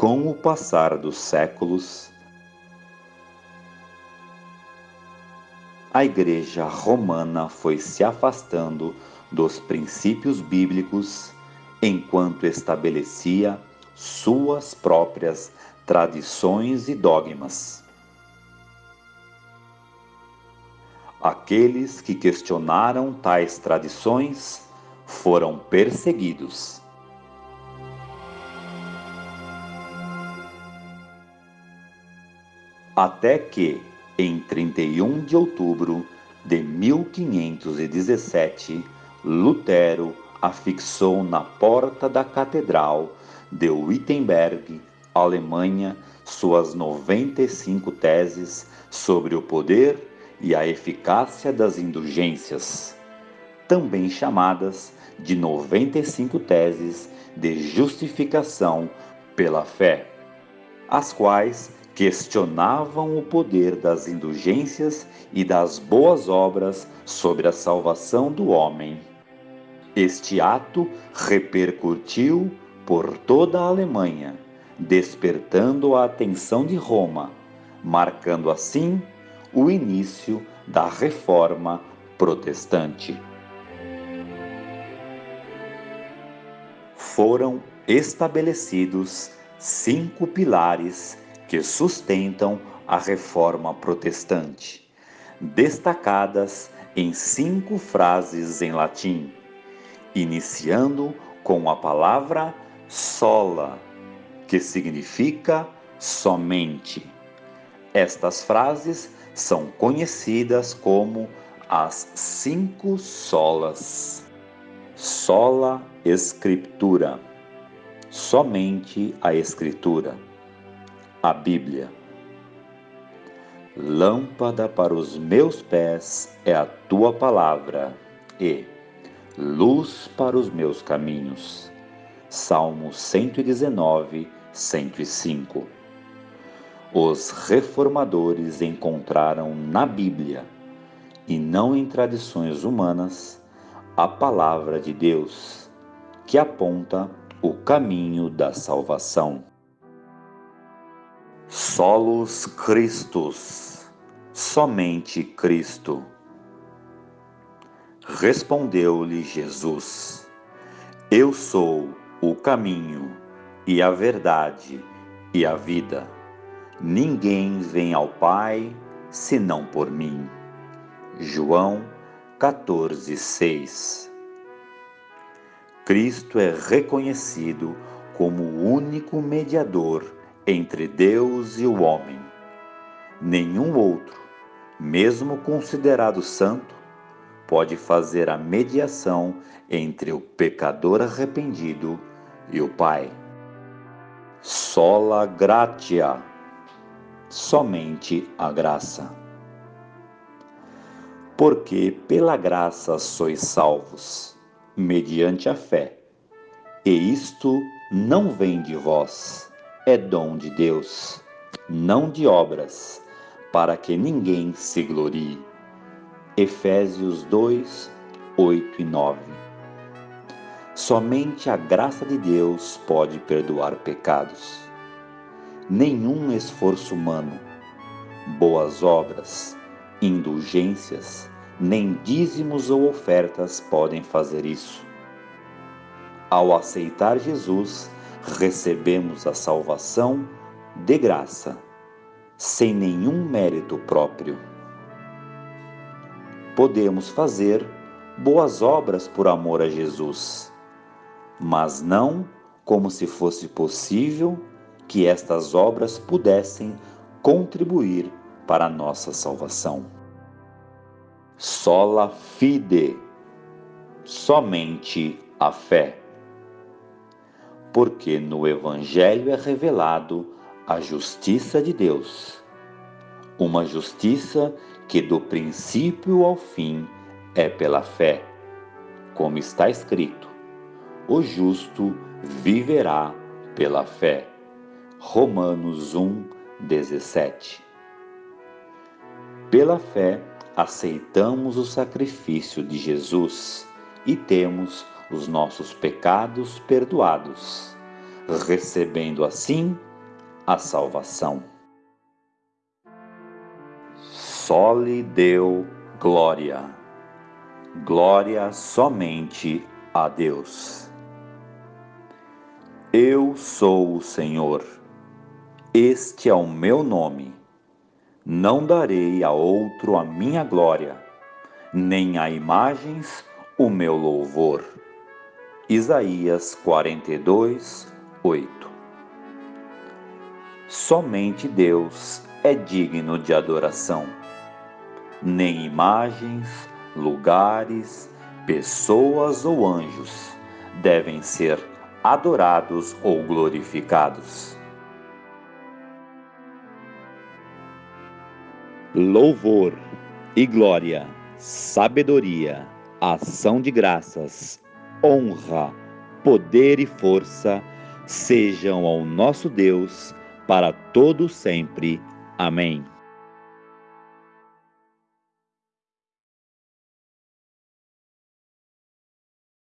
Com o passar dos séculos, a Igreja Romana foi se afastando dos princípios bíblicos enquanto estabelecia suas próprias tradições e dogmas. Aqueles que questionaram tais tradições foram perseguidos. Até que, em 31 de outubro de 1517, Lutero afixou na porta da Catedral de Wittenberg, Alemanha, suas 95 teses sobre o poder e a eficácia das indulgências, também chamadas de 95 teses de justificação pela fé, as quais questionavam o poder das indulgências e das boas obras sobre a salvação do homem. Este ato repercutiu por toda a Alemanha, despertando a atenção de Roma, marcando assim o início da Reforma Protestante. Foram estabelecidos cinco pilares que sustentam a Reforma Protestante, destacadas em cinco frases em latim, iniciando com a palavra sola, que significa somente. Estas frases são conhecidas como as cinco solas. Sola Escritura, somente a Escritura, a Bíblia. Lâmpada para os meus pés é a tua palavra e luz para os meus caminhos. Salmo 119, 105 os reformadores encontraram na Bíblia, e não em tradições humanas, a palavra de Deus, que aponta o caminho da salvação. Solos Christus, somente Cristo. Respondeu-lhe Jesus: Eu sou o caminho e a verdade e a vida. Ninguém vem ao Pai senão por mim. João 14:6. Cristo é reconhecido como o único mediador entre Deus e o homem. Nenhum outro, mesmo considerado santo, pode fazer a mediação entre o pecador arrependido e o Pai. Sola gratia somente a graça. Porque pela graça sois salvos, mediante a fé. E isto não vem de vós, é dom de Deus, não de obras, para que ninguém se glorie. Efésios 2, 8 e 9. Somente a graça de Deus pode perdoar pecados nenhum esforço humano, boas obras, indulgências, nem dízimos ou ofertas podem fazer isso. Ao aceitar Jesus, recebemos a salvação de graça, sem nenhum mérito próprio. Podemos fazer boas obras por amor a Jesus, mas não como se fosse possível que estas obras pudessem contribuir para a nossa salvação. Sola fide, somente a fé. Porque no Evangelho é revelado a justiça de Deus, uma justiça que do princípio ao fim é pela fé, como está escrito: o justo viverá pela fé. Romanos 1, 17. Pela fé, aceitamos o sacrifício de Jesus e temos os nossos pecados perdoados, recebendo assim a salvação. Só lhe deu glória, glória somente a Deus. Eu sou o Senhor, este é o meu nome. Não darei a outro a minha glória, nem a imagens o meu louvor. Isaías 42, 8 Somente Deus é digno de adoração. Nem imagens, lugares, pessoas ou anjos devem ser adorados ou glorificados. Louvor e glória, sabedoria, ação de graças, honra, poder e força sejam ao nosso Deus para todo sempre. Amém.